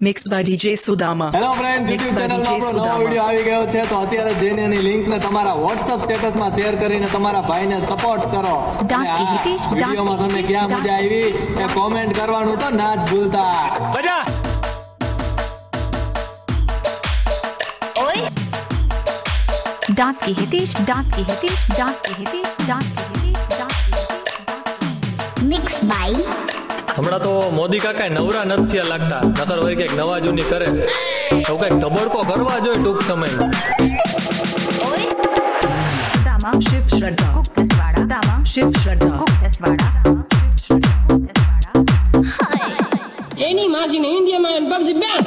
Mix by DJ Sudama hello friend YouTube ચેનલમાં આપણો નવો વિડિયો આવી ગયો છે તો અત્યારે જઈને એની લિંકને તમારા WhatsApp સ્ટેટસમાં શેર કરીને તમારા ભાઈને સપોર્ટ કરો. વિડિયોમાં તમને ક્યાં મજા આવી એ કોમેન્ટ કરવાનું તો ના જ ભૂલતા. મજા ઓય! ડાક હિતેશ ડાક હિતેશ ડાક હિતેશ ડાક હિતેશ ડાક હિતેશ મિક્સ બાય હમણાં તો મોદી કાકા નવરા નથી થયા લાગતા નકર હોય કઈક નવા જૂની કરે તો કઈક ધબડકો કરવા જોઈએ ટૂંક સમયમાં दामा Shiv Shraddha. कुक कसवाड़ा दामा Shiv Shraddha. Cook कसवाड़ा cook Kaswada Any margin in India, man, PUBG ban.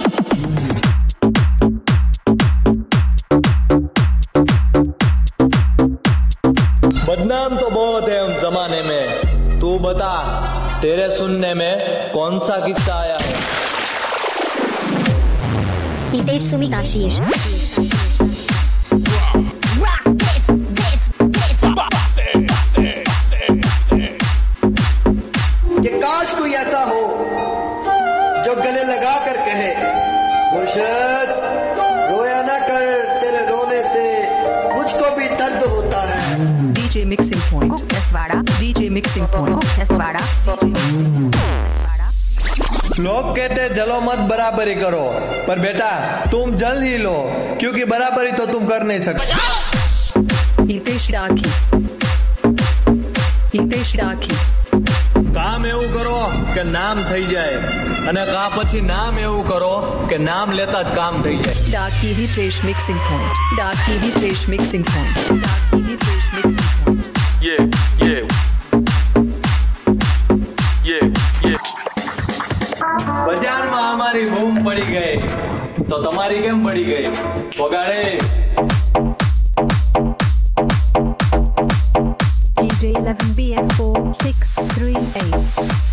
बदनाम तो बहुत है उस जमाने में तू बता तेरे सुनने में कौन सा किस्सा आया है? हितेश सुमित आशीष काश कोई ऐसा हो जो गले लगा कर रोया कर तेरे रोने से भी होता है। Mixing point. Cook कसवाड़ा DJ Mixing Point. Cook कसवाड़ा लोग कहते हैं जलो मत बराबरी करो पर बेटा तुम जल ही लो क्योंकि बराबरी तो तुम कर नहीं सकते Hitesh Rakhi. Hitesh Rakhi. કામ એવું કરો કે નામ થઈ જાય અને કા પછી નામ એવું કરો કે નામ લેતા જ કામ થઈ જાય Darky Hitesh Mixing Point. Darky Hitesh Mixing Point. Darky Hitesh Mixing Point. બજારમાં અમારી બૂમ પડી ગઈ તો તમારી કેમ પડી ગઈ વગાડે DJ 11 BF4 638